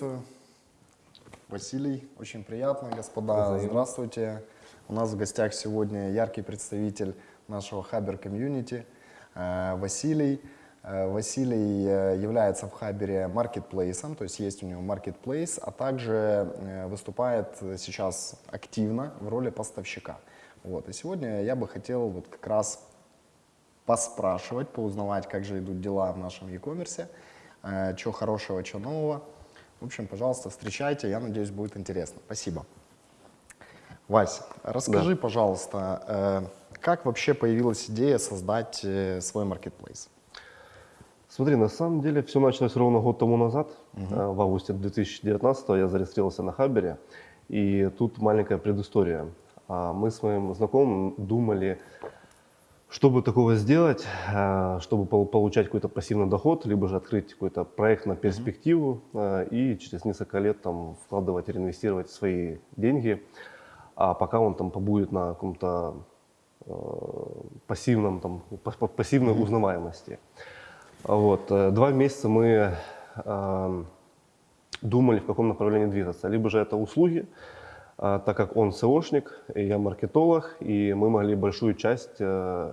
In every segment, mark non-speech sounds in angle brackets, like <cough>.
Приветствую. Василий, очень приятно, господа. Здравствуйте. У нас в гостях сегодня яркий представитель нашего Хабер комьюнити э, Василий. Э, Василий э, является в Хабере маркетплейсом, то есть есть у него маркетплейс, а также выступает сейчас активно в роли поставщика. Вот. И сегодня я бы хотел вот как раз поспрашивать, поузнавать, как же идут дела в нашем e-commerce, что хорошего, что нового. В общем, пожалуйста, встречайте, я надеюсь, будет интересно. Спасибо. Вася, расскажи, да. пожалуйста, э, как вообще появилась идея создать э, свой маркетплейс? Смотри, на самом деле все началось ровно год тому назад. Угу. В августе 2019 я зарегистрировался на Хабере. И тут маленькая предыстория. А мы с моим знакомым думали, чтобы такого сделать, э, чтобы получать какой-то пассивный доход, либо же открыть какой-то проект на перспективу э, и через несколько лет там вкладывать, реинвестировать свои деньги, а пока он там побудет на каком-то э, пассивном, там, пассивной узнаваемости. Вот. Два месяца мы думали, в каком направлении двигаться. Либо же это услуги, так как он SEOшник, я маркетолог, и мы могли большую часть э, э,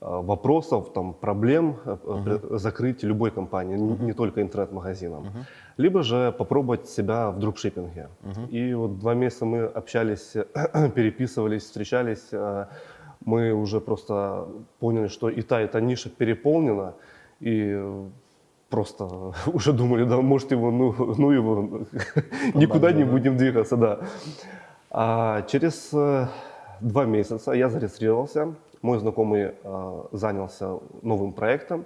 вопросов, там, проблем uh-huh. закрыть любой компании, uh-huh. не только интернет-магазином. Uh-huh. Либо же попробовать себя в дропшиппинге. Uh-huh. И вот два месяца мы общались, <clears throat> переписывались, встречались. Мы уже просто поняли, что и та, и та ниша переполнена. И просто <laughs> уже думали, да, может его, ну, <laughs> ну его, никуда не будем двигаться, да. А через э, два месяца я зарегистрировался, мой знакомый э, занялся новым проектом,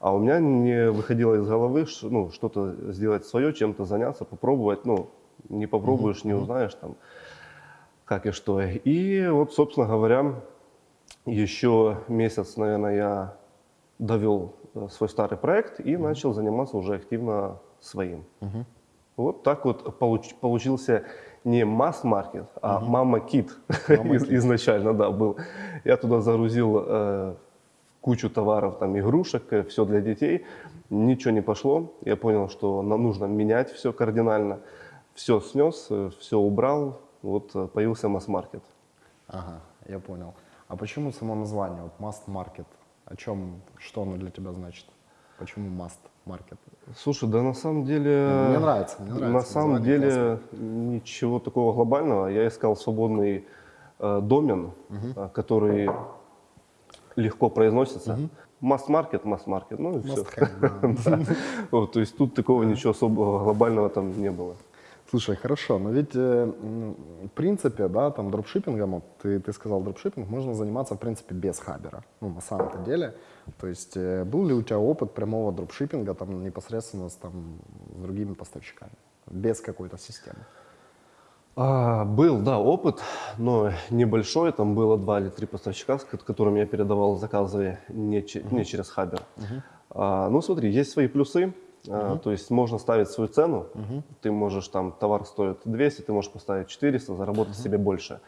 а у меня не выходило из головы ну, что-то сделать свое, чем-то заняться, попробовать, ну, не попробуешь, не узнаешь там, как и что. И вот, собственно говоря, еще месяц, наверное, я довел Э, свой старый проект и начал заниматься уже активно своим. Угу. Вот так вот получ, получился не масс-маркет, а угу. мама-кит мама изначально, да, был. Я туда загрузил э, кучу товаров, там, игрушек, э, все для детей. Ничего не пошло. Я понял, что нам нужно менять все кардинально. Все снес, э, все убрал. Вот появился масс-маркет. Ага, я понял. А почему само название, вот масс-маркет? О чем, что оно для тебя значит? Почему must market? Слушай, да на самом деле... Мне нравится, мне нравится. На самом деле классно. ничего такого глобального. Я искал свободный э, домен, угу. который легко произносится. Угу. Масс-маркет, масс-маркет, ну и все. <laughs> То есть тут такого ничего особого глобального там не было. Слушай, хорошо, но ведь э, в принципе, да, там дропшиппингом, вот ты, ты сказал дропшиппинг, можно заниматься в принципе без хабера, ну на самом-то деле. То есть э, был ли у тебя опыт прямого дропшиппинга там непосредственно с, там, с другими поставщиками, без какой-то системы? А, был, да, опыт, но небольшой. Там было два или три поставщика, с которыми я передавал заказы не, не через Хабер. Uh-huh. А, ну, смотри, есть свои плюсы. Uh-huh. То есть можно ставить свою цену, ты можешь там, товар стоит 200, ты можешь поставить 400, заработать себе больше.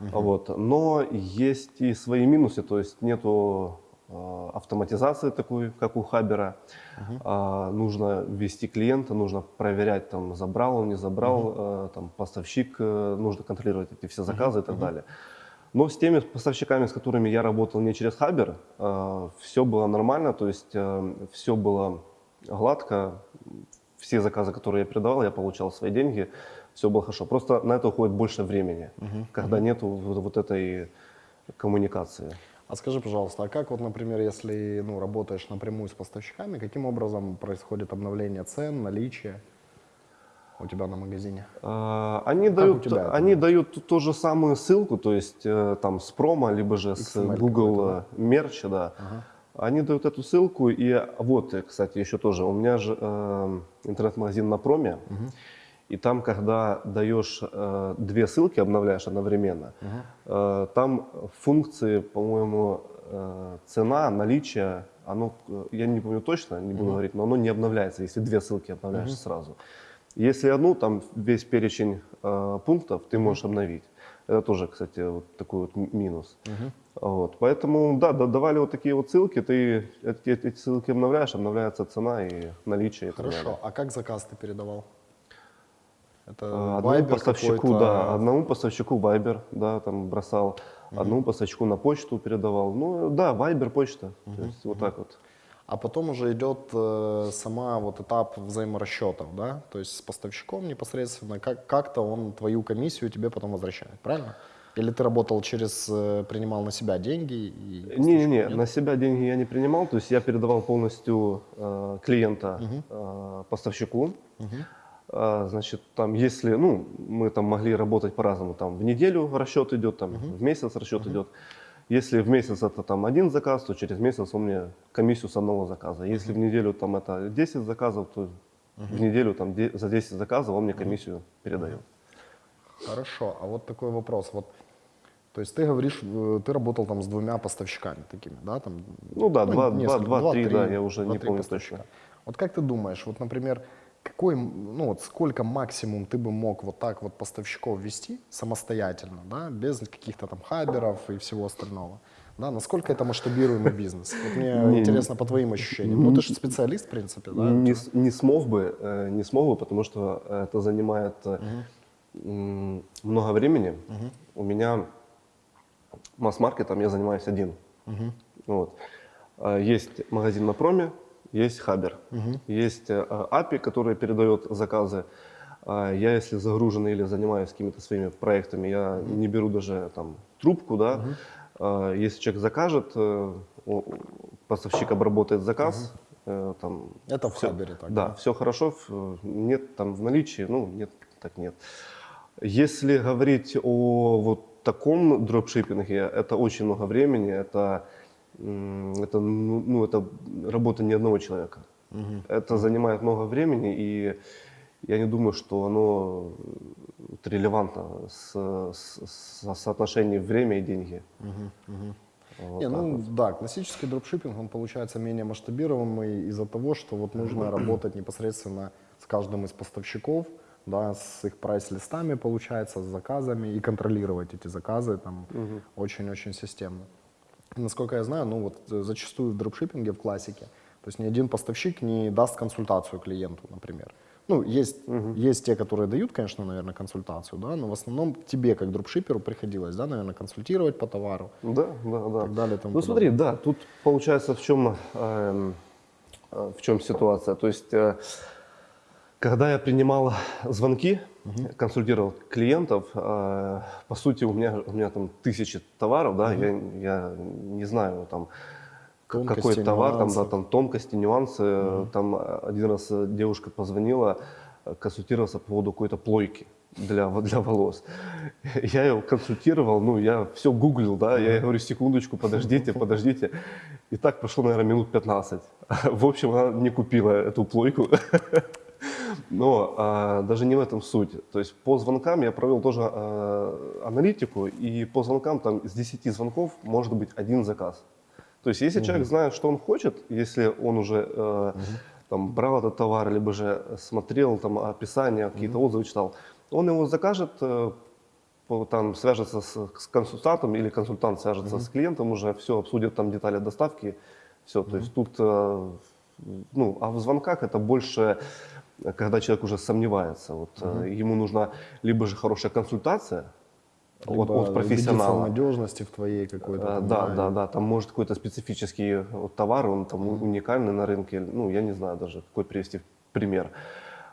Вот. Но есть и свои минусы, то есть нету э, автоматизации такой, как у Хабера. Uh-huh. Э, нужно ввести клиента, нужно проверять, там, забрал он, не забрал, uh-huh. э, там, поставщик, э, нужно контролировать эти все заказы uh-huh. и так uh-huh. далее. Но с теми поставщиками, с которыми я работал не через Хабер, э, все было нормально, то есть э, все было гладко. Все заказы, которые я передавал, я получал свои деньги, все было хорошо. Просто на это уходит больше времени, угу. когда угу. нету вот, вот этой коммуникации. А скажи, пожалуйста, а как вот, например, если ну, работаешь напрямую с поставщиками, каким образом происходит обновление цен, наличие у тебя на магазине? А, они как дают, они дают ту же самую ссылку, то есть э, там с промо, либо же с Google мерча, да. Ага. Они дают эту ссылку, и вот, кстати, еще тоже, у меня же э, интернет-магазин на проме, угу. и там, когда даешь э, две ссылки, обновляешь одновременно, угу. э, там функции, по-моему, э, цена, наличие, оно, я не помню точно, не буду угу. говорить, но оно не обновляется, если две ссылки обновляешь угу. сразу. Если одну, там весь перечень э, пунктов ты можешь обновить. Это тоже, кстати, вот такой вот минус. Угу. Вот, поэтому, да, да, давали вот такие вот ссылки, ты эти, эти ссылки обновляешь, обновляется цена и наличие. и. Хорошо. А как заказ ты передавал? Это Одному Viber поставщику, да, одному поставщику Viber, да, там бросал, одному поставщику на почту передавал. Ну, да, Viber, почта, то есть вот так вот. А потом уже идет э, сама вот этап взаиморасчетов, да? То есть с поставщиком непосредственно, как, как-то он твою комиссию тебе потом возвращает, правильно? Или ты работал через, э, принимал на себя деньги? Не-не-не, на себя деньги я не принимал, то есть я передавал полностью э, клиента э, поставщику. А, Значит, там, если, ну, мы там могли работать по-разному, там, в неделю расчет идет, там, в месяц расчет идет. Если в месяц это там один заказ, то через месяц он мне комиссию с одного заказа. Если в неделю там это 10 заказов, то в неделю там де- за 10 заказов он мне комиссию передает. Хорошо, а вот такой вопрос. Вот, то есть ты говоришь, э, ты работал там с двумя поставщиками такими, да? Там, Ну да, два- два- несколько, два-три, три- да, я уже не два-три помню точно. Вот как ты думаешь, вот, например, какой, ну вот сколько максимум ты бы мог вот так вот поставщиков вести самостоятельно, да, без каких-то там хаберов и всего остального? Да, насколько это масштабируемый бизнес? Вот мне Не, интересно по твоим ощущениям. Ну, ты же специалист, в принципе, да? Не, не смог бы, э, не смог бы, потому что это занимает м, много времени. У меня масс-маркетом я занимаюсь один. Вот. А, Есть магазин на проме, есть хабер, есть э, API, который передает заказы. А Я, если загружен или занимаюсь какими-то своими проектами, я не беру даже там трубку, да. А, Если человек закажет, э, поставщик обработает заказ, э, там Это в всё- хабере так, Да, да? все хорошо, в- нет там в наличии, ну нет, так нет. Если говорить о вот таком дропшиппинге, это очень много времени, это, это, ну, ну, это работа не одного человека. Это занимает много времени, и я не думаю, что оно релевантно с, с- с соотношением время и деньги. Вот Не, ну вот. да, классический дропшиппинг, он получается менее масштабируемый из-за того, что вот нужно работать непосредственно с каждым из поставщиков, да, с их прайс-листами, получается, с заказами и контролировать эти заказы там очень-очень системно. И, Насколько я знаю, ну вот э, зачастую в дропшиппинге, в классике, то есть ни один поставщик не даст консультацию клиенту, например. Ну, есть, есть те, которые дают, конечно, наверное, консультацию, да, но в основном тебе, как дропшиперу, приходилось, да, наверное, консультировать по товару, Да, да, да. так далее Ну смотри, да, тут получается в чем, эм, э, в чем ситуация. То есть, э, когда я принимал звонки, консультировал клиентов, э, по сути у меня у меня там тысячи товаров, да, я, я не знаю там Тонкости, какой товар, там, да, там тонкости, нюансы. Там э, один раз э, девушка позвонила, э, консультировался по поводу какой-то плойки для, <laughs> для волос. <laughs> Я ее консультировал, ну, я все гуглил, да, я говорю, секундочку, подождите, подождите. И так прошло, наверное, минут 15. <laughs> В общем, она не купила эту плойку. Но а, даже не в этом суть. То есть по звонкам я провел тоже а, аналитику, и по звонкам там из 10 звонков может быть один заказ. То есть если человек знает, что он хочет, если он уже э, там, брал этот товар, либо же смотрел там описание, какие-то отзывы читал, он его закажет, э, там свяжется с, с консультантом или консультант свяжется с клиентом уже, все обсудят там детали доставки, все. То есть тут, э, ну, а в звонках это больше, когда человек уже сомневается. Вот, э, ему нужна либо же хорошая консультация от, Либо от профессионала. убедиться в надежности в твоей какой-то. А, Да, да, да, там может какой-то специфический вот товар, он там уникальный на рынке, ну, я не знаю даже, какой привести пример.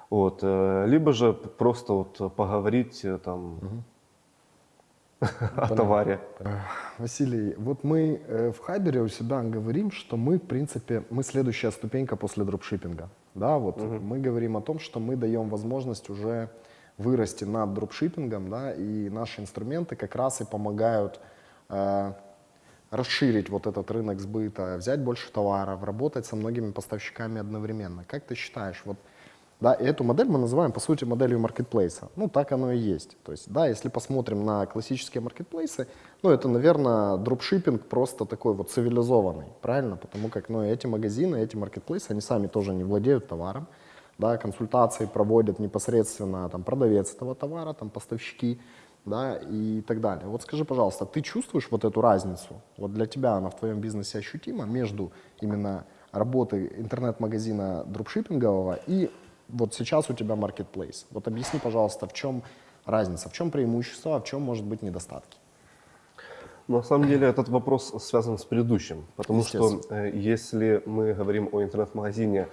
Вот, э, либо же просто вот поговорить э, там <laughs> о товаре. Василий, вот мы э, в Хабере у себя говорим, что мы, в принципе, мы следующая ступенька после дропшиппинга. Да, вот мы говорим о том, что мы даем возможность уже вырасти над дропшиппингом, да, и наши инструменты как раз и помогают э, расширить вот этот рынок сбыта, взять больше товаров, работать со многими поставщиками одновременно. Как ты считаешь, вот да, и эту модель мы называем, по сути, моделью маркетплейса. Ну, так оно и есть. То есть, да, если посмотрим на классические маркетплейсы, ну, это, наверное, дропшиппинг просто такой вот цивилизованный, правильно? Потому как, ну, эти магазины, эти маркетплейсы, они сами тоже не владеют товаром, да, консультации проводят непосредственно там продавец этого товара, там поставщики, да, и так далее. Вот скажи, пожалуйста, ты чувствуешь вот эту разницу? Вот для тебя она в твоем бизнесе ощутима между именно работой интернет-магазина дропшиппингового и вот сейчас у тебя marketplace. Вот объясни, пожалуйста, в чем разница, в чем преимущество, а в чем может быть недостатки? На самом деле этот вопрос связан с предыдущим, потому что э, если мы говорим о интернет-магазине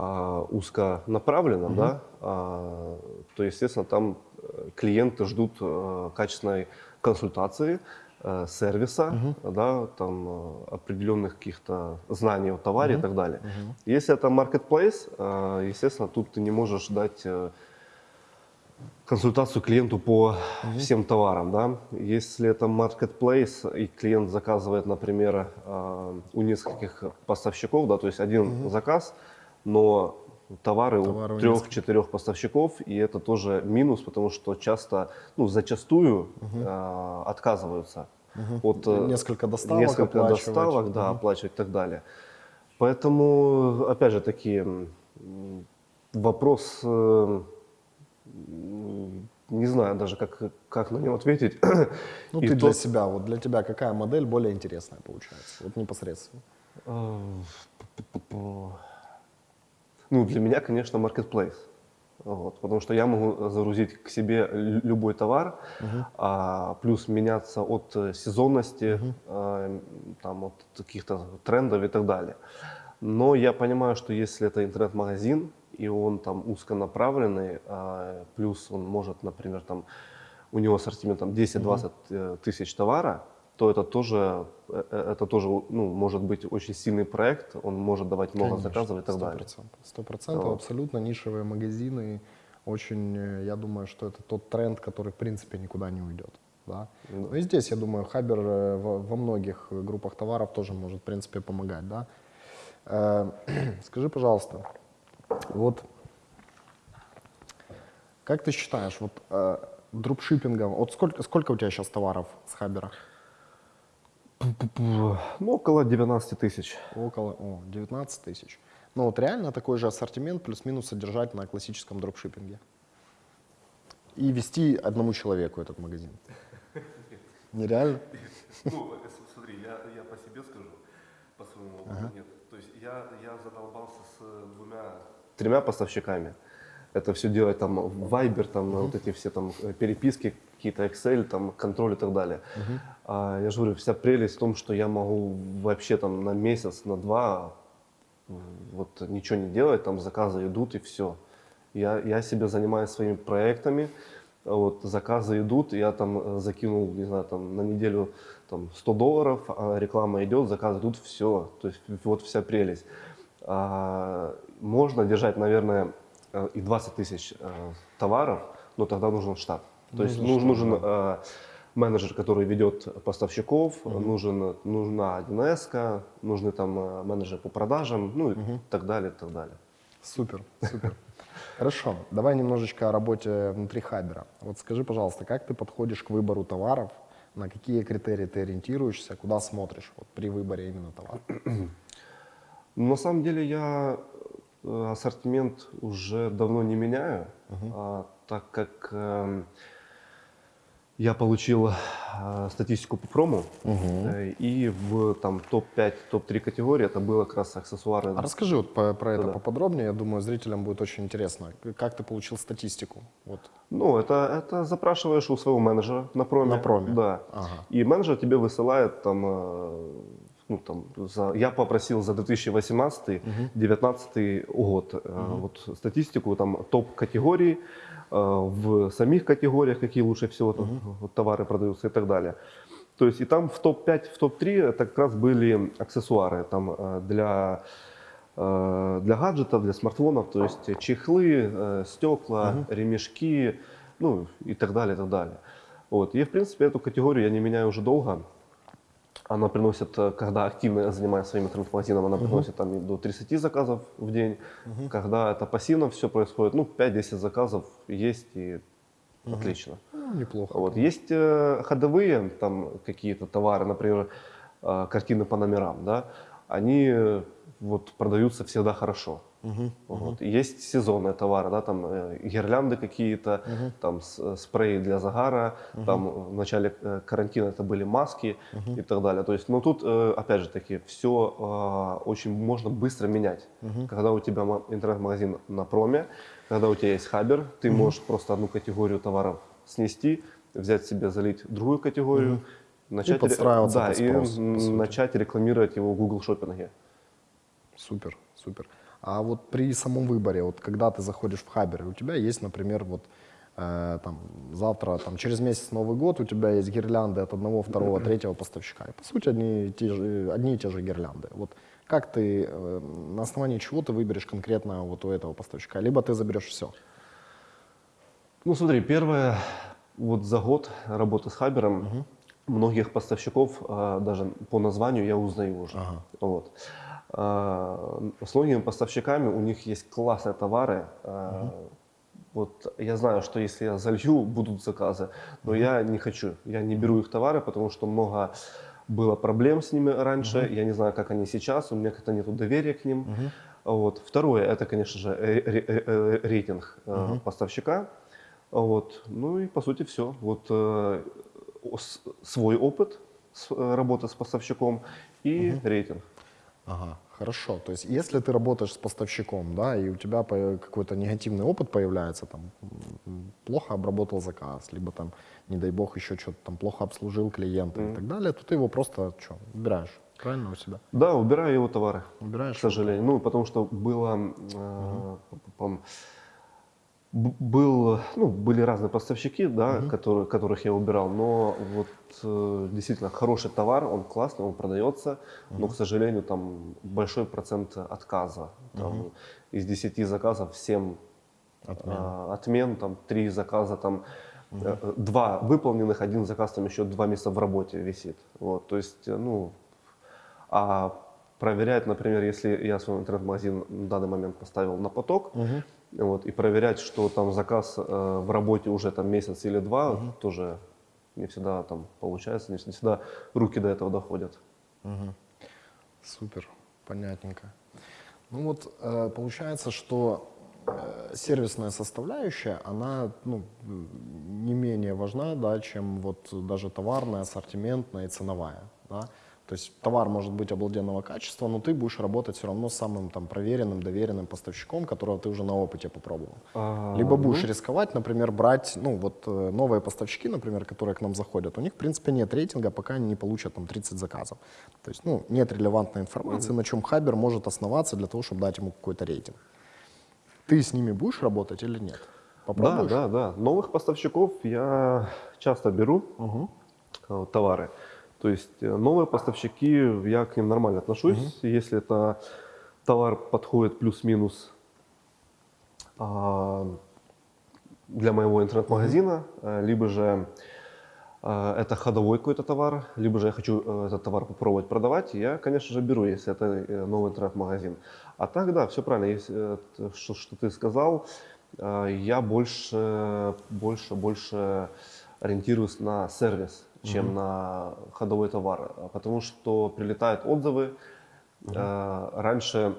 а, узконаправленном, да, а, то, естественно, там э, клиенты ждут э, качественной консультации, э, сервиса, да, там э, определенных каких-то знаний о товаре и так далее. Если это marketplace, э, естественно, тут ты не можешь дать консультацию клиенту по всем товарам, да. Если это marketplace и клиент заказывает, например, у нескольких поставщиков, да, то есть один заказ, но товары, Товары у трех-четырех поставщиков, и это тоже минус, потому что часто, ну, зачастую э, отказываются от э, Несколько доставок несколько доставок, да, оплачивать и так далее. Поэтому, опять же, таки вопрос, э, не знаю даже, как, как на него ответить. <coughs> Ну, И ты в для тот- себя, вот для тебя какая модель более интересная получается? Вот непосредственно. Э, Ну, для меня, конечно, marketplace. Вот, потому что я могу загрузить к себе лю- любой товар, а, плюс меняться от э, сезонности, а, там, от каких-то трендов и так далее. Но я понимаю, что если это интернет-магазин, и он там узконаправленный, а, плюс он может, например, там, у него ассортимент там 10-20 э, тысяч товара, то это тоже, э, э, это тоже ну, может быть очень сильный проект, он может давать много Конечно, заказов и так далее. Сто процентов, Вот. абсолютно нишевые магазины. Очень, э, я думаю, что это тот тренд, который, в принципе, никуда не уйдет. Да? Ну и здесь, я думаю, Хабер во, многих группах товаров тоже может, в принципе, помогать. Да? <clears throat> Скажи, пожалуйста, вот как ты считаешь, вот дропшиппингом, вот сколько, сколько у тебя сейчас товаров с Хабера? Ну, около 19 тысяч. Около о, 19 тысяч. Ну вот реально такой же ассортимент плюс-минус содержать на классическом дропшиппинге. И вести одному человеку этот магазин. Нереально? Ну, смотри, я, я по себе скажу, по своему опыту нет. То есть я, я задолбался с двумя, тремя поставщиками. Это все делать там в Viber, там вот эти все там э, переписки, какие-то Excel, там контроль и так далее. А, я же говорю, вся прелесть в том, что я могу вообще там на месяц, на два вот ничего не делать, там заказы идут и все. Я, я себе занимаюсь своими проектами, вот заказы идут, я там э, закинул, не знаю, там на неделю там 100 долларов, а реклама идет, заказы идут, все. То есть вот вся прелесть. А, можно держать, наверное, и 20 тысяч э, товаров, но тогда нужен штат. То есть Нужен нужен, э, менеджер, который ведет поставщиков, нужен, нужна 1С, нужны там э, менеджеры по продажам, ну и так далее, так далее. Супер, супер. Хорошо, давай немножечко о работе внутри Хабера. Вот скажи, пожалуйста, как ты подходишь к выбору товаров, на какие критерии ты ориентируешься, куда смотришь вот, при выборе именно товара? <clears throat> На самом деле я э, ассортимент уже давно не меняю, а, так как эм, я получил э, статистику по прому, э, и в там топ-5, топ-3 категории это было как раз аксессуары. А расскажи вот по- про это Да-да. поподробнее, я думаю, зрителям будет очень интересно. Как ты получил статистику? Вот. Ну, это, это запрашиваешь у своего менеджера на проме. На проме. Да. Ага. И менеджер тебе высылает там, э, ну, там за, я попросил за 2018-2019 год э, вот статистику, там топ категорий, э, в самих категориях, какие лучше всего там, вот, товары продаются и так далее. То есть и там в топ-5, в топ-3 это как раз были аксессуары там э, для для гаджетов, для смартфонов, то есть чехлы, стекла, ремешки, ну и так далее, и так далее. Вот. И в принципе эту категорию я не меняю уже долго. Она приносит, э, когда активно занимаюсь своим интернет-магазином, она приносит там и до 30 заказов в день. Когда это пассивно все происходит, ну 5-10 заказов есть и отлично. Ну, неплохо. Вот. Есть э, ходовые там какие-то товары, например, э, картины по номерам, да, они э, вот продаются всегда хорошо. Вот. Есть сезонные товары, да, там э, гирлянды какие-то, там с- э, спреи для загара, там в начале э, карантина это были маски и так далее. То есть, ну тут, э, опять же таки, все очень можно быстро менять. Когда у тебя ма- интернет-магазин на проме, когда у тебя есть хабер, ты можешь просто одну категорию товаров снести, взять себе, залить другую категорию, начать, ре- подстраиваться да, под и спрос, по сути. начать рекламировать его в Google шопинге. Супер, супер. А вот при самом выборе, вот когда ты заходишь в Хабер, у тебя есть, например, вот э, там завтра, там через месяц Новый год, у тебя есть гирлянды от одного, второго, третьего поставщика. И, по сути, одни и, те же, одни и те же гирлянды. Вот как ты, э, на основании чего ты выберешь конкретно вот у этого поставщика? Либо ты заберешь все. Ну, смотри, первое, вот за год работы с Хабером, многих поставщиков а, даже по названию я узнаю уже. Ага. Вот. А, с многими поставщиками у них есть классные товары. А, Вот я знаю, что если я залью, будут заказы, но я не хочу, я не беру их товары, потому что много было проблем с ними раньше, я не знаю, как они сейчас, у меня как-то нет доверия к ним. Вот. Второе, это, конечно же, э, рейтинг э, поставщика. Вот. Ну и по сути все. Вот э, свой опыт с- работы с поставщиком и рейтинг. Ага, хорошо. То есть, если ты работаешь с поставщиком, да, и у тебя какой-то негативный опыт появляется, там, плохо обработал заказ, либо там, не дай бог, еще что-то там плохо обслужил клиента и так далее, то ты его просто что, убираешь, правильно у себя? Да, убираю его товары. Убираешь К сожалению. Ну, потому что было, э, б- был, ну, были разные поставщики, да, которые, которых я убирал, но вот э, действительно хороший товар, он классный, он продается, но, к сожалению, там большой процент отказа. Там, Из 10 заказов 7 Отмен. а, отмен, там 3 заказа, там э, э, два выполненных, один заказ там еще два месяца в работе висит. Вот, то есть, э, ну, а проверять, например, если я свой интернет-магазин на данный момент поставил на поток, вот, и проверять, что там заказ э, в работе уже там месяц или два, тоже не всегда там получается, не всегда руки до этого доходят. Супер, понятненько. Ну вот э, получается, что э, сервисная составляющая, она ну, не менее важна, да, чем вот даже товарная, ассортиментная и ценовая. Да? То есть товар может быть обалденного качества, но ты будешь работать все равно с самым там, проверенным, доверенным поставщиком, которого ты уже на опыте попробовал. А, Либо будешь рисковать, например, брать, ну вот э, новые поставщики, например, которые к нам заходят, у них, в принципе, нет рейтинга, пока они не получат там 30 заказов. То есть, ну, нет релевантной информации, на чем Хабер может основаться для того, чтобы дать ему какой-то рейтинг. Ты с ними будешь работать или нет? Да, Попробуешь? да, да. Новых поставщиков я часто беру э, товары. То есть э, новые поставщики, я к ним нормально отношусь. Если это товар подходит плюс-минус а, для моего интернет-магазина, э, либо же э, это ходовой какой-то товар, либо же я хочу этот товар попробовать продавать, я, конечно же, беру, если это новый интернет-магазин. А так, да, все правильно, если, что, что ты сказал, я больше, больше, больше ориентируюсь на сервис, чем на ходовой товар, А потому что прилетают отзывы. Э, Раньше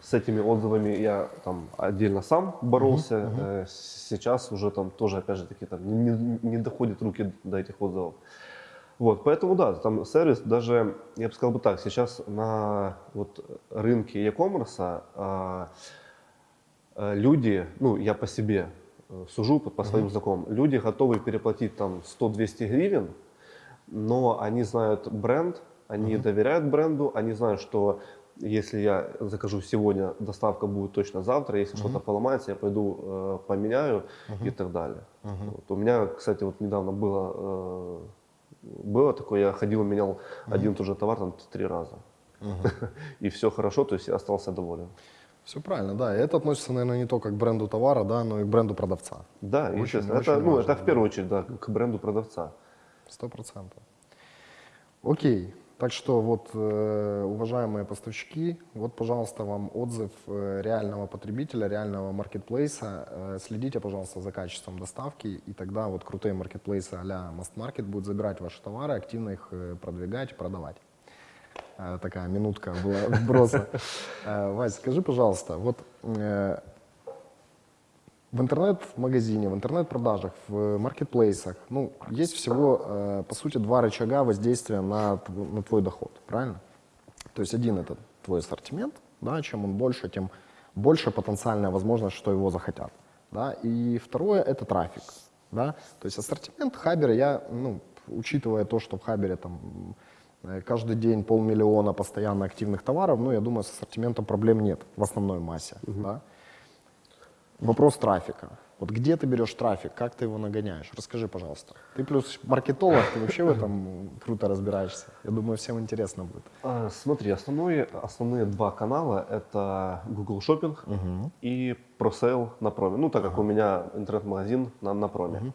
с этими отзывами я там отдельно сам боролся, Э, сейчас уже там тоже, опять же таки, там не, не- доходят руки до этих отзывов. Вот, поэтому да, там сервис даже, я бы сказал бы так, сейчас на вот рынке e-commerce а, э, люди, ну я по себе сужу, по, по своим знакомым, люди готовы переплатить там 100-200 гривен, но они знают бренд, они доверяют бренду, они знают, что если я закажу сегодня, доставка будет точно завтра, если что-то поломается, я пойду э, поменяю и так далее. Вот. У меня, кстати, вот недавно было, э, было такое, я ходил, менял один и тот же товар там три раза. <laughs> И все хорошо, то есть я остался доволен. Все правильно, да. И это относится, наверное, не только к бренду товара, да, но и к бренду продавца. Да, Очень- естественно. очень это, ну, важно, это в первую очередь да, к бренду продавца. Сто процентов. Окей. Так что вот, э, уважаемые поставщики, вот, пожалуйста, вам отзыв э, реального потребителя, реального маркетплейса. Э, следите, пожалуйста, за качеством доставки, и тогда вот крутые маркетплейсы а-ля Must Market будут забирать ваши товары, активно их продвигать, продавать. Такая минутка была <laughs> вброса. Вась, скажи, пожалуйста, вот в интернет-магазине, в интернет-продажах, в маркетплейсах, ну, есть всего, э, по сути, два рычага воздействия на, на твой доход, правильно? То есть один это твой ассортимент, да, чем он больше, тем больше потенциальная возможность, что его захотят. Да? И второе это трафик. Да? То есть ассортимент Хабера, я, ну, учитывая то, что в Хабере там э, каждый день полмиллиона постоянно активных товаров, ну, я думаю, с ассортиментом проблем нет в основной массе. Да? Вопрос трафика. Вот где ты берешь трафик, как ты его нагоняешь? Расскажи, пожалуйста. Ты плюс маркетолог, ты вообще в этом круто разбираешься. Я думаю, всем интересно будет. А, Смотри, основные, основные два канала это Google Shopping и ProSale на проме. Ну, так как у меня интернет-магазин на, на проме.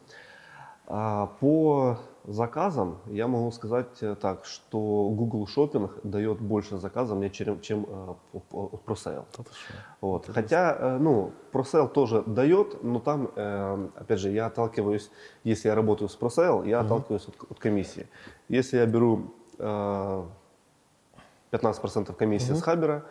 А, По заказам я могу сказать э, так, что Google Shopping дает больше заказов мне, чем, чем э, ProSale. Вот. Хотя, э, ну, ProSale тоже дает, но там, э, опять же, я отталкиваюсь, если я работаю с ProSale, я отталкиваюсь от, от комиссии. Если я беру э, 15% комиссии с Хабера,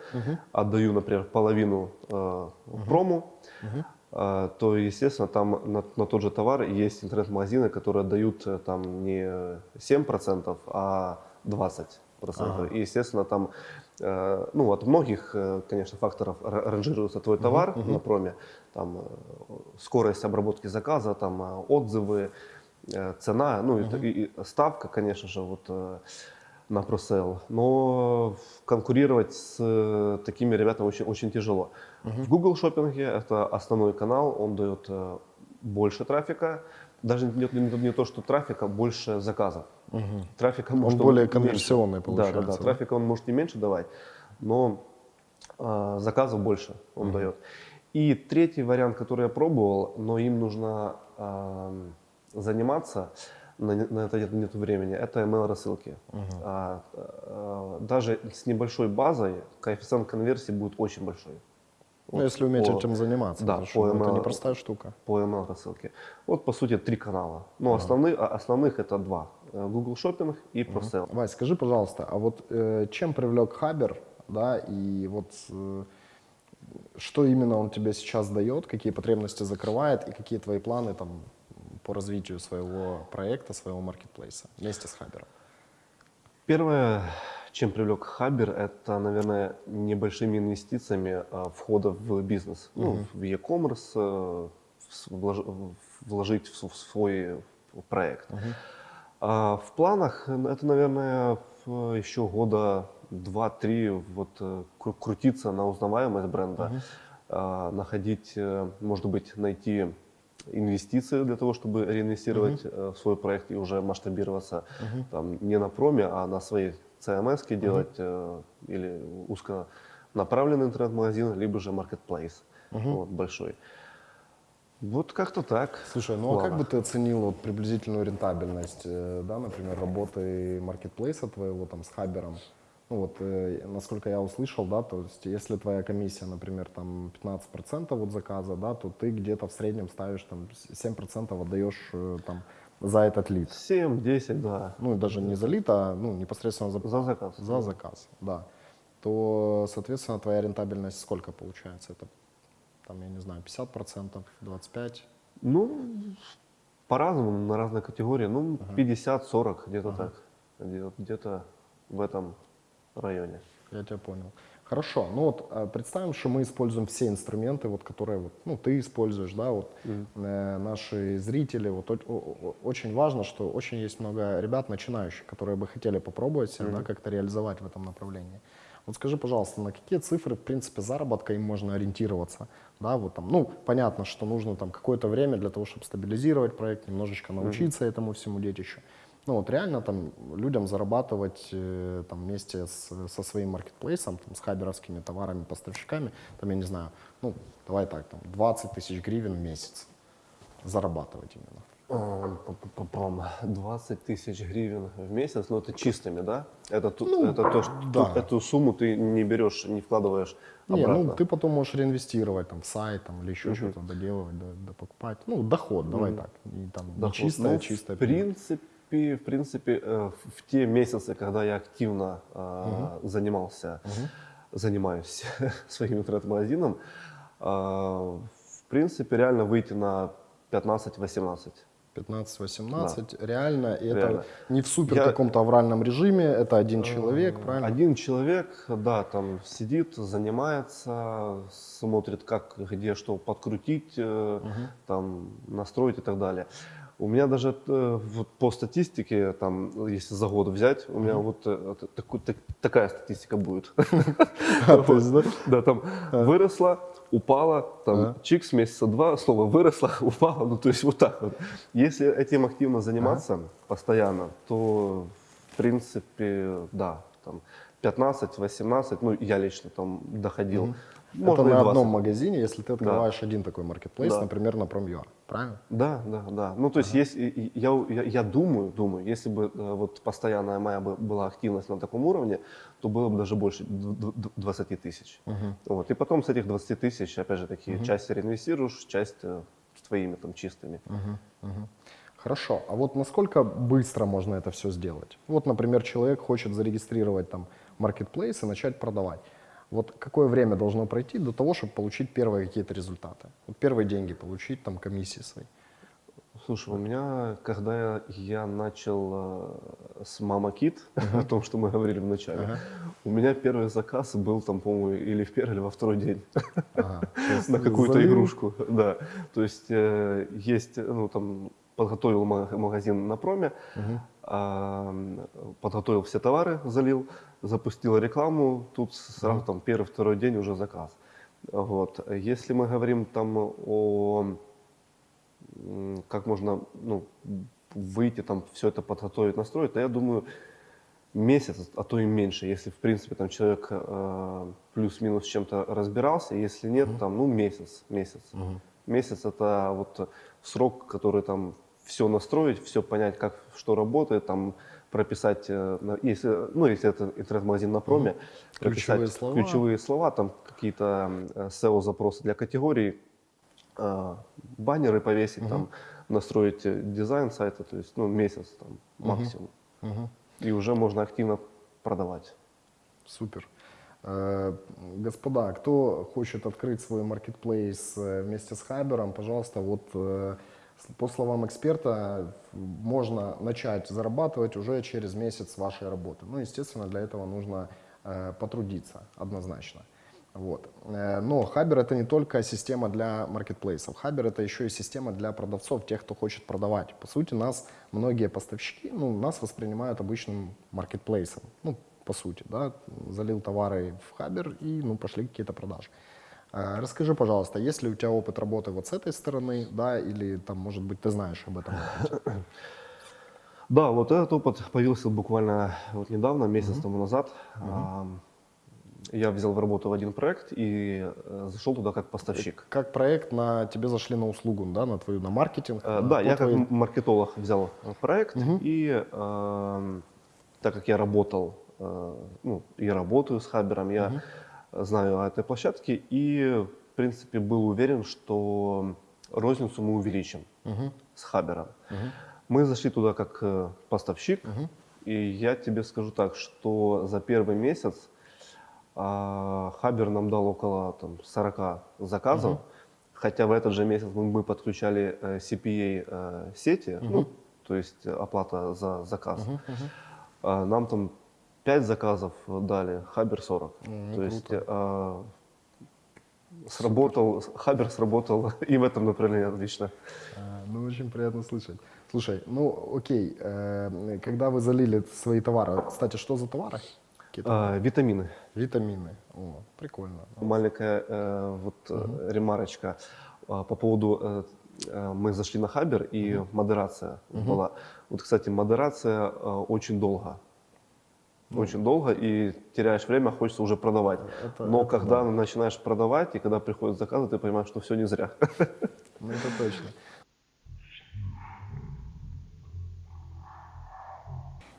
отдаю, например, половину э, прому, э, то, естественно, там на, на тот же товар есть интернет-магазины, которые отдают э, там не 7%, а 20%. И, естественно, там э, ну, от многих, э, конечно, факторов ра- ранжируется твой товар на проме. Там скорость обработки заказа, там отзывы, цена, ну и, и- и ставка, конечно же, вот на просейл. Но конкурировать с э, такими ребятами очень, очень тяжело. В Google шопинге это основной канал, он дает э, больше трафика. Даже не, не- не то, что трафика, больше заказов. Трафика может более меньше. конверсионный Да, получается, да, да. да? Трафика он может не меньше давать, но а, заказов больше он дает. И третий вариант, который я пробовал, но им нужно ам, заниматься, на, на это нет, нет времени, это email рассылки. А, а, даже с небольшой базой коэффициент конверсии будет очень большой. Ну, Вот если уметь по- этим заниматься, да, потому по ну, это ML непростая штука. по email рассылке. Вот по сути три канала. Но основные, а основных это два: Э, Google Shopping и ProSale. Вась, скажи, пожалуйста, а вот э, чем привлек Хабер, да, и вот э, что именно он тебе сейчас дает, какие потребности закрывает и какие твои планы там по развитию своего проекта, своего маркетплейса вместе с Хабером? Первое, чем привлек Хабер, это, наверное, небольшими инвестициями а, входа в бизнес. Ну, в e-commerce, э, влож- вложить в свой проект. А в планах это, наверное, еще года 2-3 вот, э, кру- крутиться на узнаваемость бренда, а, находить, э, может быть, найти инвестиции для того, чтобы реинвестировать э, в свой проект и уже масштабироваться там, не на проме, а на своей CMS делать э, или узконаправленный интернет-магазин, либо же marketplace вот, большой. Вот как-то так. Слушай, ну а как бы ты оценил вот приблизительную рентабельность, э, да, например, работы маркетплейса твоего там с Хабером? Ну вот, э, насколько я услышал, да, то есть если твоя комиссия, например, там 15% от заказа, да, то ты где-то в среднем ставишь там с- 7% отдаешь э, там за этот лид. 7-10, да. Ну даже не за лид, а ну, непосредственно за, За заказ. за заказ, да. То, соответственно, твоя рентабельность сколько получается? Это, там, я не знаю, 50%, 25%? Ну, по-разному, на разные категории. Ну, 50-40, где-то так. Где- Где-то в этом районе. Я тебя понял. Хорошо. Ну вот э, представим, что мы используем все инструменты, вот, которые вот, ну, ты используешь, да, вот э, наши зрители. Вот, о- о- очень важно, что очень есть много ребят начинающих, которые бы хотели попробовать себя, да, как-то реализовать в этом направлении. Вот скажи, пожалуйста, на какие цифры, в принципе, заработка им можно ориентироваться? Да, вот там, ну, понятно, что нужно там какое-то время для того, чтобы стабилизировать проект, немножечко научиться этому всему детищу. Ну вот реально там людям зарабатывать э, там вместе с, со своим маркетплейсом, там, с хаберовскими товарами, поставщиками, там, я не знаю, ну, давай так, там, 20 тысяч гривен в месяц зарабатывать именно. Ам, пам-пам-пам, 20 тысяч гривен в месяц, но это чистыми, да? Это, Ну, это то, что да. эту сумму ты не берешь, не вкладываешь Не, обратно. ну ты потом можешь реинвестировать там в сайт там, или еще что-то доделывать, да, да покупать. Ну, доход, давай так. Не, там, не Доход. чистое, Ну, чистое. В принципе, в принципе, э, в те месяцы, когда я активно э, занимался, занимаюсь <laughs> своим интернет-магазином, э, в принципе, реально выйти на 15-18. 15-18, реально, и это Реально. не в супер Я- каком-то авральном режиме, это один человек, правильно? Один человек, да, там сидит, занимается, смотрит, как, где что подкрутить, э, там настроить и так далее. У меня даже э, вот по статистике, там, если за год взять, у меня вот э, т- таку- так- такая статистика будет. <laughs> А, да? Там выросла, упала, там Ага. чик с месяца два, снова выросла, <laughs> упала, ну то есть вот так вот. Если этим активно заниматься постоянно, то в принципе, да, там 15-18, ну я лично там доходил. Это и на 20. одном магазине, если ты открываешь один такой маркетплейс, Да. например, на Prom.ua, правильно? Да, да, да. Ну, то есть, есть, и- и я, я, я думаю, думаю, если бы э, вот постоянная моя бы была активность на таком уровне, то было бы даже больше д- д- 20 тысяч. Вот. И потом с этих 20 тысяч, опять же таки, часть реинвестируешь, часть э, твоими там чистыми. Хорошо, а вот насколько быстро можно это все сделать? Вот, например, человек хочет зарегистрировать там маркетплейс и начать продавать. Вот какое время должно пройти до того, чтобы получить первые какие-то результаты? Вот первые деньги получить, там, комиссии свои. Слушай, у меня, когда я, начал э, с Мама Кит, <laughs> о том, что мы говорили в начале, у меня первый заказ был там, по-моему, или в первый, или во второй день. <laughs> Есть на какую-то игрушку, да. То есть э, есть, ну там подготовил ма- магазин на проме, м, подготовил все товары, залил, запустил рекламу, тут сразу там первый, второй день уже заказ. Вот. Если мы говорим там о как можно ну, выйти там все это подготовить, настроить, то я думаю месяц, а то и меньше, если в принципе там человек э, плюс-минус чем-то разбирался, если нет, там ну месяц, месяц. Месяц это вот срок, который там все настроить, все понять, как что работает, там прописать, э, если, ну если это интернет-магазин на проме, Ключевые прописать слова. ключевые слова, там какие-то э, SEO-запросы для категорий, э, баннеры повесить, там настроить дизайн сайта, то есть ну месяц там максимум, и уже можно активно продавать. Супер. Господа, кто хочет открыть свой маркетплейс вместе с Хабером, пожалуйста, вот по словам эксперта, можно начать зарабатывать уже через месяц вашей работы. Ну, естественно, для этого нужно э, потрудиться однозначно. Вот. Э, Но Хабер это не только система для маркетплейсов. Хабер это еще и система для продавцов, тех, кто хочет продавать. По сути, нас многие поставщики, ну, нас воспринимают обычным маркетплейсом. Ну, по сути, да, залил товары в Хабер и, ну, пошли какие-то продажи. Э, Расскажи, пожалуйста, есть ли у тебя опыт работы вот с этой стороны, да, или там, может быть, ты знаешь об этом? <coughs> Да, вот этот опыт появился буквально вот недавно, месяц тому назад. Я взял в работу в один проект и э, зашел туда как поставщик. Как проект на тебе зашли на услугу, да, на твою, на маркетинг? Э, Да, я как маркетолог взял э, проект, и так как я работал, э, ну, и работаю с Хабером, я знаю о этой площадке и, в принципе, был уверен, что розницу мы увеличим с Хабером. Мы зашли туда как э, поставщик, и я тебе скажу так, что за первый месяц а, Хабер нам дал около там, 40 заказов, хотя в этот же месяц мы, мы подключали э, CPA э, сети, ну, то есть оплата за заказ. А, нам там 5 заказов дали, Хабер 40. Ну, то есть э, сработал, Хабер сработал <laughs> и в этом направлении отлично. А, Ну, очень приятно слышать. Слушай, ну, окей, э, когда вы залили свои товары, кстати, что за товары? А, витамины. витамины. О, прикольно. Маленькая э, вот э, ремарочка А, по поводу э, э, мы зашли на Хабер и модерация была. Вот, кстати, модерация э, очень долго. Очень долго, и теряешь время, хочется уже продавать. Это- Но это когда начинаешь продавать, и когда приходят заказы, ты понимаешь, что все не зря. <laughs> Ну, это точно.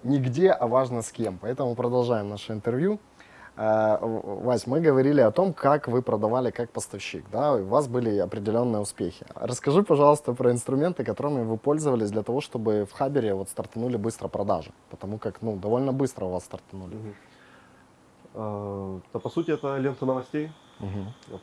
Нигде, а важно с кем. Поэтому продолжаем наше интервью. Э, Вась, мы говорили о том, как вы продавали как поставщик, да, у вас были определенные успехи. Расскажи, пожалуйста, про инструменты, которыми вы пользовались для того, чтобы в Хабере вот стартанули быстро продажи, потому как, ну, довольно быстро у вас стартанули. А, Да, по сути, это лента новостей.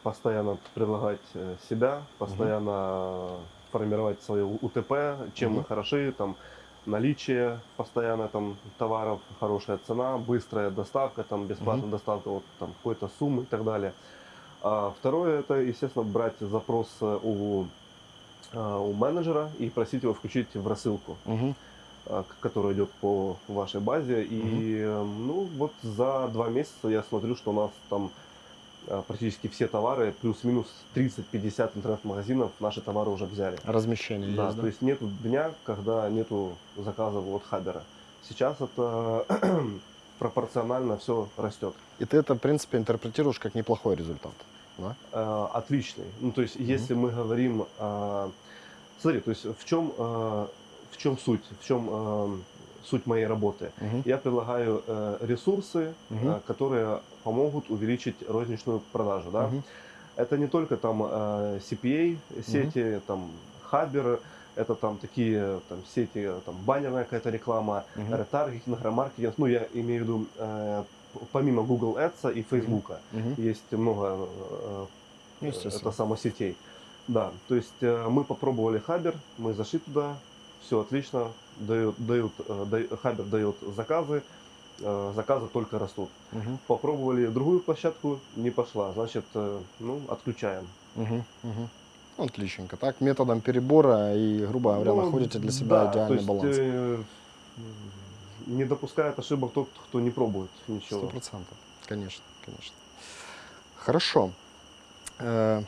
Постоянно предлагать э, себя, постоянно формировать свое УТП, чем мы хороши, там наличие постоянно там товаров, хорошая цена, быстрая доставка, там бесплатная доставка вот там какой-то суммы и так далее. А второе это, естественно, брать запрос э, у, а, у менеджера и просить его включить в рассылку. А, к- который идет по вашей базе. И э, ну вот за два месяца я смотрю, что у нас там практически все товары, плюс-минус 30-50 интернет-магазинов наши товары уже взяли. Размещение Да, есть, да? то есть нету дня, когда нету заказов от Хабера. Сейчас это <clears throat> пропорционально все растет. И ты это, в принципе, интерпретируешь как неплохой результат, да? Э, отличный. Ну, то есть, если мы говорим, э, смотри, то есть в чем, э, в чем суть, в чем э, суть моей работы? Мгм. Я предлагаю э, ресурсы, Мгм. э, которые помогут увеличить розничную продажу. Да? Мгм. Это не только там э, CPA сети, там Хабер, это там такие там сети, там баннерная какая-то реклама, Мгм. ретаргетинг, ремаркетинг. Ну, я имею в виду э, помимо Google Ads и Facebook. Мгм. Есть много э, Ну, это само сетей. Да, то есть э, мы попробовали Хабер, мы зашли туда, все отлично, дают, дают, э, да- Хабер дает заказы, заказы только растут. Мгм. Попробовали другую площадку, не пошла, значит, э, ну, отключаем. Мгм. Ну, Отличненько. Так, методом перебора и, грубо говоря, Ну, находите для себя да, идеальный есть, баланс. э, не допускает ошибок тот, кто не пробует Сто ничего. процентов. Конечно, конечно. Хорошо. Э,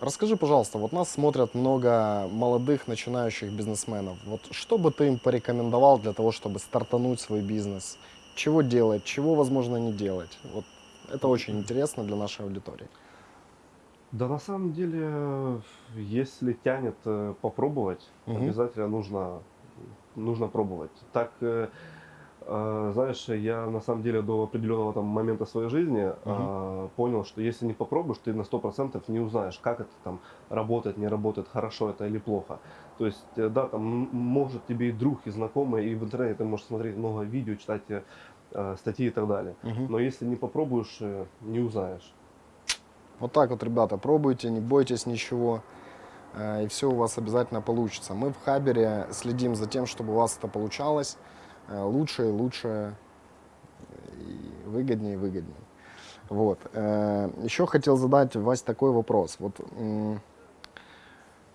Расскажи, пожалуйста, вот нас смотрят много молодых начинающих бизнесменов. Вот что бы ты им порекомендовал для того, чтобы стартануть свой бизнес? Чего делать, чего, возможно, не делать? Вот это очень интересно для нашей аудитории. Да, на самом деле, если тянет э, попробовать, Мгм. обязательно нужно, нужно пробовать. Так, э, знаешь, я на самом деле до определенного там момента своей жизни э, понял, что если не попробуешь, ты на 100% не узнаешь, как это там работает, не работает, хорошо это или плохо. То есть, э, да, там может тебе и друг, и знакомый, и в интернете ты можешь смотреть много видео, читать э, э, статьи и так далее. Мгм. Но если не попробуешь, не узнаешь. Вот так вот, ребята, пробуйте, не бойтесь ничего, и все у вас обязательно получится. Мы в Хабере следим за тем, чтобы у вас это получалось лучше и лучше, и выгоднее и выгоднее. Вот. э, Еще хотел задать, Вась, такой вопрос. Вот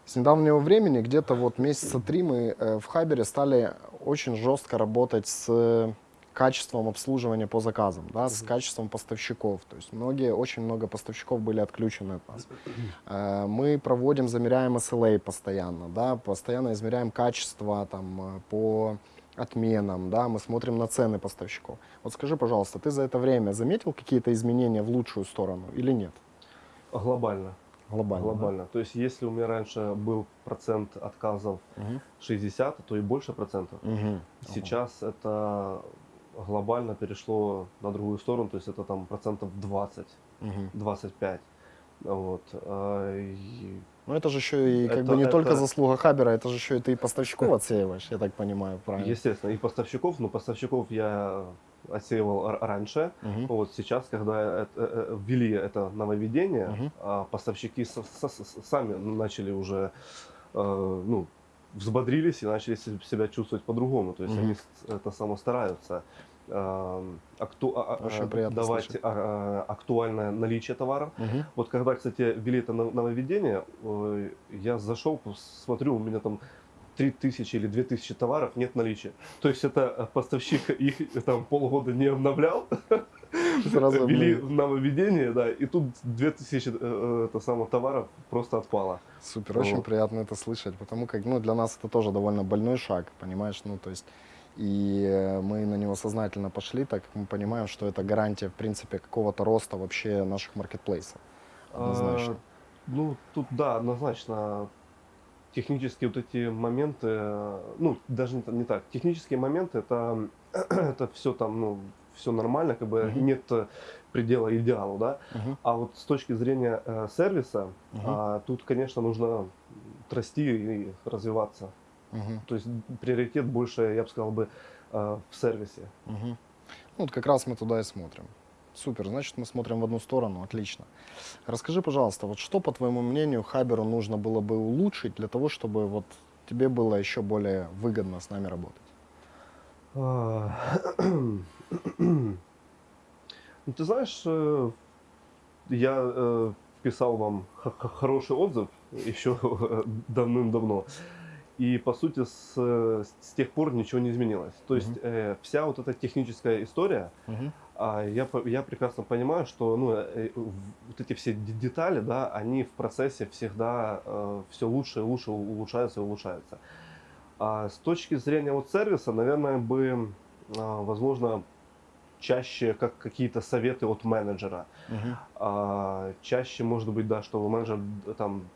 с недавнего времени, где-то вот месяца три, мы э, в Хабере стали очень жестко работать с качеством обслуживания по заказам, да, с качеством поставщиков. То есть многие, очень много поставщиков были отключены от нас. Э, Мы проводим, замеряем SLA постоянно, да, постоянно измеряем качество там, э, по отменам, да, мы смотрим на цены поставщиков. Вот скажи, пожалуйста, ты за это время заметил какие-то изменения в лучшую сторону или нет? Глобально. Глобально. да? Глобально. То есть, если у меня раньше был процент отказов Мгм. 60, то и больше процентов. Мгм. Сейчас это глобально перешло на другую сторону, то есть это там процентов 20, Мгм. 25. Вот. А, и Ну это же еще и как Это- бы не только это- заслуга Хабера, это же еще и ты и поставщиков отсеиваешь, я так понимаю, правильно? Естественно, и поставщиков, но поставщиков я отсеивал раньше. Мгм. Вот сейчас, когда это- э, ввели это нововведение, Мгм. а поставщики со- со- сами начали уже э, ну, взбодрились и начали се- себя чувствовать по-другому. То есть Мгм. они это само стараются э, акту- а- а- Очень приятно давать слышать. а, а, актуальное наличие товаров. Мгм. Вот когда, кстати, ввели это нов- нововведение, э, я зашел, смотрю, у меня там 3000 или 2000 товаров нет наличия. То есть это э, поставщик <laughs> их э, там полгода не обновлял, <laughs> Сразу <laughs> ввели нововведение, да, и тут 2000 э, э, это самое товаров просто отпало. Супер, очень Вот. приятно это слышать, потому как, ну, для нас это тоже довольно больной шаг, понимаешь, ну, то есть, и э, мы на него сознательно пошли, так как мы понимаем, что это гарантия, в принципе, какого-то роста вообще наших маркетплейсов, однозначно. А, ну, тут да, однозначно технические вот эти моменты, э, ну, даже не, не так, технические моменты, это, <clears throat> это все там, ну, все нормально, как бы нет э, предела идеалу, да. Мгм. А вот с точки зрения э, сервиса, Мгм. а, тут, конечно, нужно расти и развиваться. Мгм. То есть приоритет больше, я бы сказал бы, э, в сервисе. Мгм. Ну, вот как раз мы туда и смотрим. Супер, значит, мы смотрим в одну сторону, отлично. Расскажи, пожалуйста, вот что, по твоему мнению, Хаберу нужно было бы улучшить для того, чтобы вот тебе было еще более выгодно с нами работать? А, <clears throat> Ну, ты знаешь, э, я э, писал вам хороший отзыв еще <laughs> давным-давно. И, по сути, с, э, с тех пор ничего не изменилось. То есть э, вся вот эта техническая история, а, я, я прекрасно понимаю, что ну, э, в- вот эти все детали, да, они в процессе всегда все лучше и лучше улучшаются и улучшаются. А с точки зрения вот сервиса, наверное, бы, а, возможно, чаще как какие-то советы от менеджера. Мгм. А, чаще, может быть, да, что менеджер там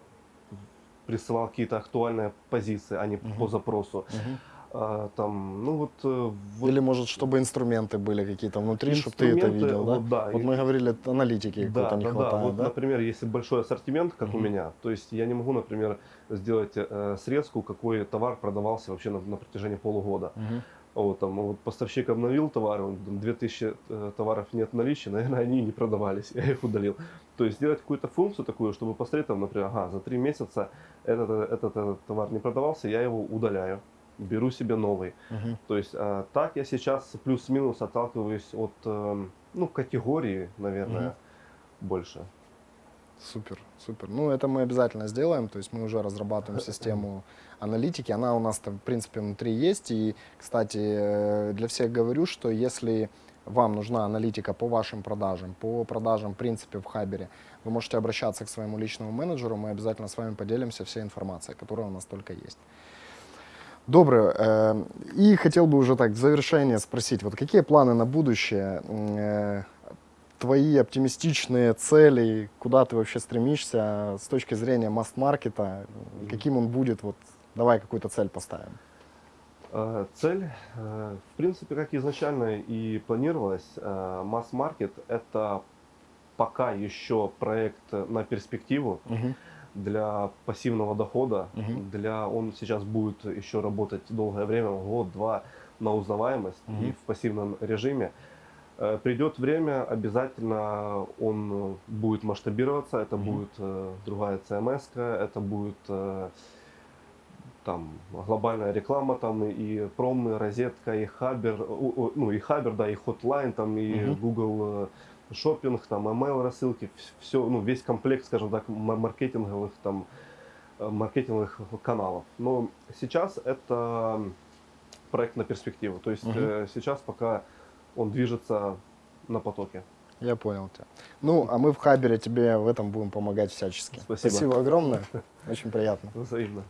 присылал какие-то актуальные позиции, а не Мгм. по запросу. Мгм. А, там, ну вот, э, вот Или, может, чтобы инструменты были какие-то внутри, чтобы ты это видел, да? вот да, Вот и- мы говорили, аналитики да, какой-то не да, да. хватает, Вот, да? например, если большой ассортимент, как у Мгм. меня, то есть я не могу, например, сделать э, срезку, какой товар продавался вообще на, на протяжении полугода. Мгм. Вот, там, вот поставщик обновил товары, он, там, 2000 э, товаров нет в наличии, <laughs> наверное, они не продавались, <laughs> я их удалил. То есть сделать какую-то функцию такую, чтобы посмотреть, там, например, ага, за три месяца этот, э, этот, этот товар не продавался, я его удаляю, беру себе новый. Мгм. То есть а, так я сейчас плюс-минус отталкиваюсь от эм, ну, категории, наверное, Мгм. больше. Супер, супер. Ну, это мы обязательно сделаем. То есть мы уже разрабатываем <laughs> систему аналитики. Она у нас, в принципе, внутри есть. И, кстати, э, для всех говорю, что если вам нужна аналитика по вашим продажам, по продажам, в принципе, в Хабере, вы можете обращаться к своему личному менеджеру. Мы обязательно с вами поделимся всей информацией, которая у нас только есть. Доброе. э, И хотел бы уже так в завершение спросить, вот какие планы на будущее? Э, Твои оптимистичные цели, куда ты вообще стремишься с точки зрения масс-маркета, каким он будет? Вот давай какую-то цель поставим. Э, Цель, э, в принципе, как изначально и планировалось, э, масс-маркет – это пока еще проект на перспективу для пассивного дохода. Мгм. Для, он сейчас будет еще работать долгое время, год-два, на узнаваемость и Мгм. в пассивном режиме. Придет время, обязательно он будет масштабироваться, это Мгм. будет другая CMS, это будет там глобальная реклама, там и пром, и розетка, и хабер, ну и хабер, да, и хотлайн, там и Мгм. Google э, шопинг, там email рассылки, все, ну весь комплект, скажем так, ма- маркетинговых там э, маркетинговых каналов. Но сейчас это проект на перспективу, то есть э, сейчас пока он движется на потоке. Я понял тебя. Ну, а мы в Хабере тебе в этом будем помогать всячески. Спасибо. огромное. <laughs> Очень приятно. Взаимно.